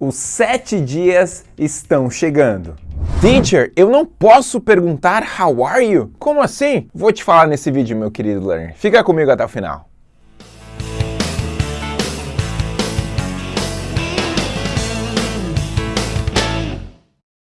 Os sete dias estão chegando. Teacher, eu não posso perguntar how are you? Como assim? Vou te falar nesse vídeo, meu querido learner. Fica comigo até o final.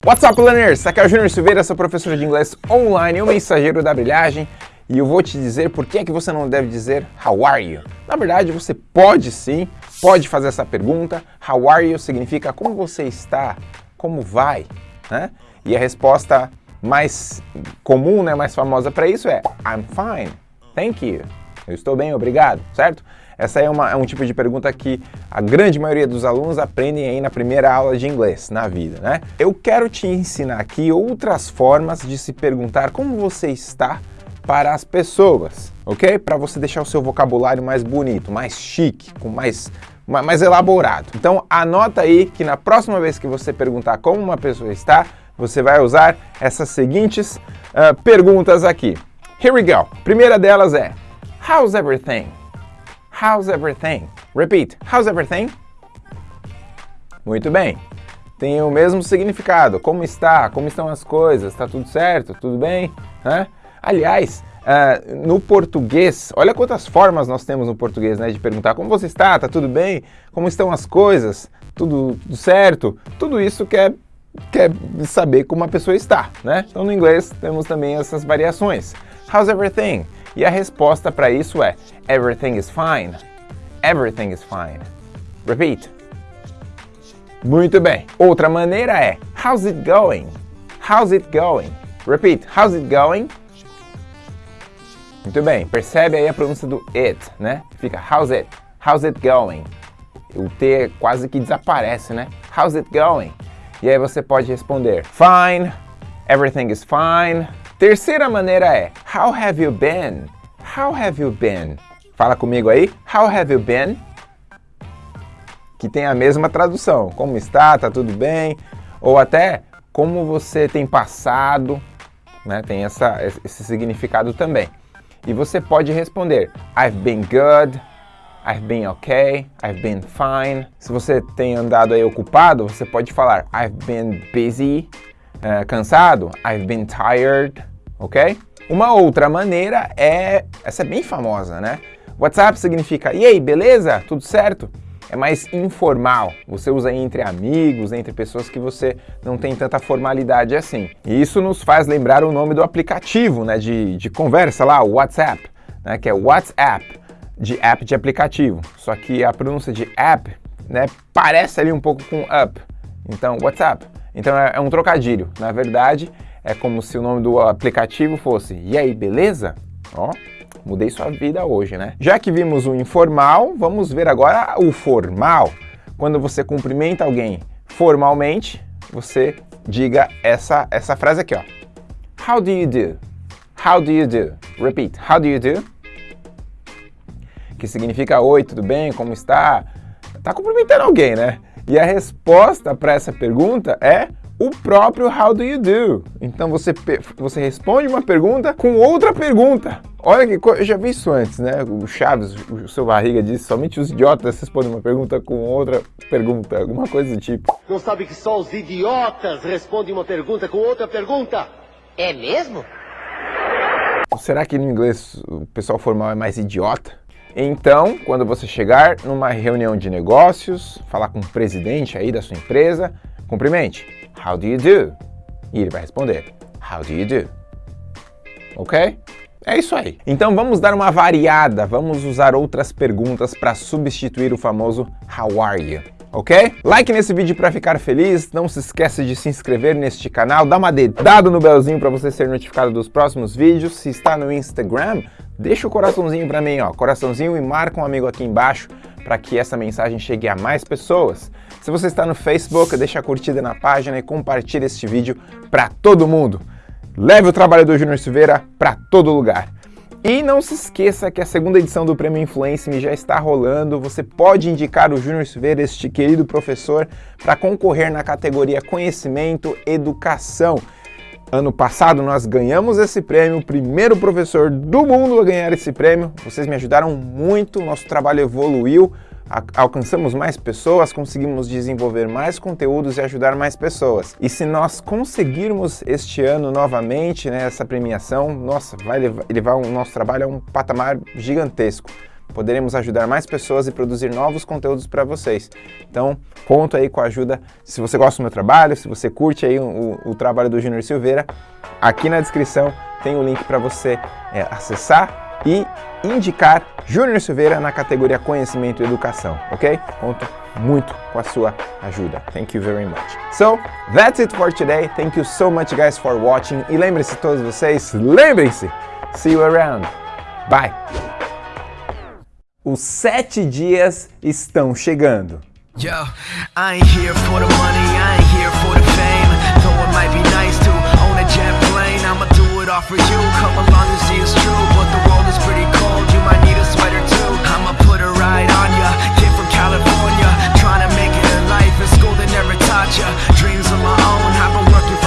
What's up, learners? Aqui é o Júnior Silveira, sou professor de inglês online, o mensageiro da brilhagem, e eu vou te dizer por que, é que você não deve dizer how are you. Na verdade, você pode sim, pode fazer essa pergunta. How are you significa como você está, como vai, né? E a resposta mais comum, né, mais famosa para isso é I'm fine, thank you. Eu estou bem, obrigado, certo? Essa é, uma, é um tipo de pergunta que a grande maioria dos alunos aprendem aí na primeira aula de inglês, na vida, né? Eu quero te ensinar aqui outras formas de se perguntar como você está para as pessoas, ok? Para você deixar o seu vocabulário mais bonito, mais chique, com mais, mais elaborado. Então anota aí que na próxima vez que você perguntar como uma pessoa está, você vai usar essas seguintes uh, perguntas aqui. Here we go. Primeira delas é How's everything? How's everything? Repeat. How's everything? Muito bem. Tem o mesmo significado. Como está? Como estão as coisas? Está tudo certo? Tudo bem? Hã? Aliás, uh, no português, olha quantas formas nós temos no português, né? De perguntar como você está? Está tudo bem? Como estão as coisas? Tudo, tudo certo? Tudo isso quer, quer saber como a pessoa está, né? Então no inglês temos também essas variações. How's everything? E a resposta para isso é Everything is fine. Everything is fine. Repeat. Muito bem. Outra maneira é How's it going? How's it going? Repeat. How's it going? Muito bem. Percebe aí a pronúncia do it, né? Fica how's it? How's it going? O T quase que desaparece, né? How's it going? E aí você pode responder Fine. Everything is fine. Terceira maneira é How have you been? How have you been? Fala comigo aí. How have you been? Que tem a mesma tradução. Como está? Tá tudo bem? Ou até como você tem passado, né? Tem essa, esse significado também. E você pode responder I've been good, I've been okay, I've been fine. Se você tem andado aí ocupado, você pode falar I've been busy, uh, cansado, I've been tired, ok? Uma outra maneira é, essa é bem famosa, né? WhatsApp significa, e aí, beleza? Tudo certo? É mais informal, você usa entre amigos, entre pessoas que você não tem tanta formalidade assim. E isso nos faz lembrar o nome do aplicativo né, de, de conversa lá, o WhatsApp, né, que é WhatsApp, de app de aplicativo. Só que a pronúncia de app né, parece ali um pouco com up, então WhatsApp. Então é, é um trocadilho, na verdade é como se o nome do aplicativo fosse E aí, beleza? Ó, mudei sua vida hoje, né? Já que vimos o informal, vamos ver agora o formal. Quando você cumprimenta alguém formalmente, você diga essa, essa frase aqui, ó. How do you do? How do you do? Repeat. How do you do? Que significa oi, tudo bem? Como está? Tá cumprimentando alguém, né? E a resposta para essa pergunta é o próprio How do you do? Então você, você responde uma pergunta com outra pergunta. Olha que coisa, eu já vi isso antes, né? O Chaves, o seu barriga disse, somente os idiotas respondem uma pergunta com outra pergunta, alguma coisa do tipo. Não sabe que só os idiotas respondem uma pergunta com outra pergunta? É mesmo? Será que no inglês o pessoal formal é mais idiota? Então, quando você chegar numa reunião de negócios, falar com o presidente aí da sua empresa, cumprimente. How do you do? E ele vai responder, How do you do? Ok? É isso aí. Então vamos dar uma variada, vamos usar outras perguntas para substituir o famoso How are you? ok? Like nesse vídeo para ficar feliz, não se esqueça de se inscrever neste canal, dá uma dedada no belzinho para você ser notificado dos próximos vídeos. Se está no Instagram, deixa o coraçãozinho para mim, ó, coraçãozinho e marca um amigo aqui embaixo para que essa mensagem chegue a mais pessoas. Se você está no Facebook, deixa a curtida na página e compartilhe este vídeo para todo mundo. Leve o trabalho do Júnior Silveira para todo lugar. E não se esqueça que a segunda edição do Prêmio Influence Me já está rolando. Você pode indicar o Júnior Silveira, este querido professor, para concorrer na categoria Conhecimento Educação. Ano passado nós ganhamos esse prêmio, o primeiro professor do mundo a ganhar esse prêmio. Vocês me ajudaram muito, nosso trabalho evoluiu alcançamos mais pessoas, conseguimos desenvolver mais conteúdos e ajudar mais pessoas. E se nós conseguirmos este ano novamente né, essa premiação, nossa, vai levar, levar o nosso trabalho a um patamar gigantesco poderemos ajudar mais pessoas e produzir novos conteúdos para vocês. Então, conto aí com a ajuda, se você gosta do meu trabalho, se você curte aí o, o, trabalho do Júnior Silveira, aqui na descrição tem o link para você é, acessar e indicar Júnior Silveira na categoria Conhecimento e Educação, ok? Conto muito com a sua ajuda. Thank you very much. So, that's it for today. Thank you so much guys for watching. E lembre-se todos vocês, lembrem-se, see you around. Bye! Os sete dias estão chegando. Yo, I ain't here for the money, I ain't here for the fame. Though it might be nice to own a jet plane, I'ma do it all for you. Come along and see